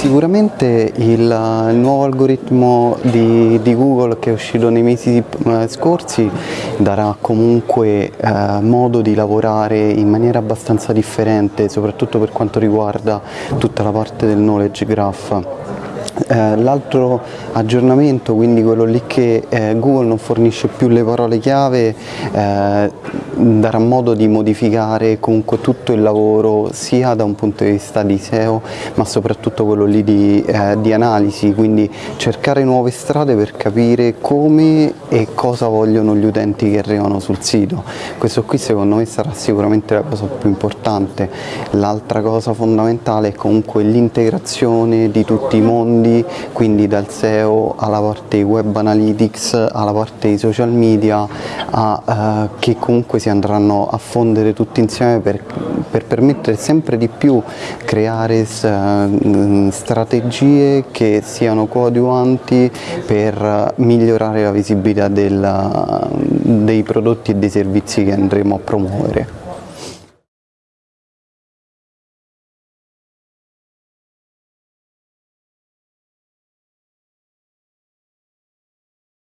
sicuramente il, il, nuovo algoritmo di, di, Google che è uscito nei mesi eh, scorsi darà comunque eh, modo di lavorare in maniera abbastanza differente, soprattutto per quanto riguarda tutta la parte del knowledge graph. Eh, L'altro aggiornamento, quindi quello lì che eh, Google non fornisce più le parole chiave, eh, darà modo di modificare comunque tutto il lavoro sia da un punto di vista di SEO ma soprattutto quello lì di, eh, di analisi, quindi cercare nuove strade per capire come e cosa vogliono gli utenti che arrivano sul sito. Questo qui secondo me sarà sicuramente la cosa più importante. L'altra cosa fondamentale è comunque l'integrazione di tutti i mondi, quindi dal SEO alla parte web analytics, alla parte di social media, a, eh, che comunque si andranno a fondere tutti insieme per, per permettere sempre di più creare uh, strategie che siano coadiuvanti per migliorare la visibilità della, dei prodotti e dei servizi che andremo a promuovere.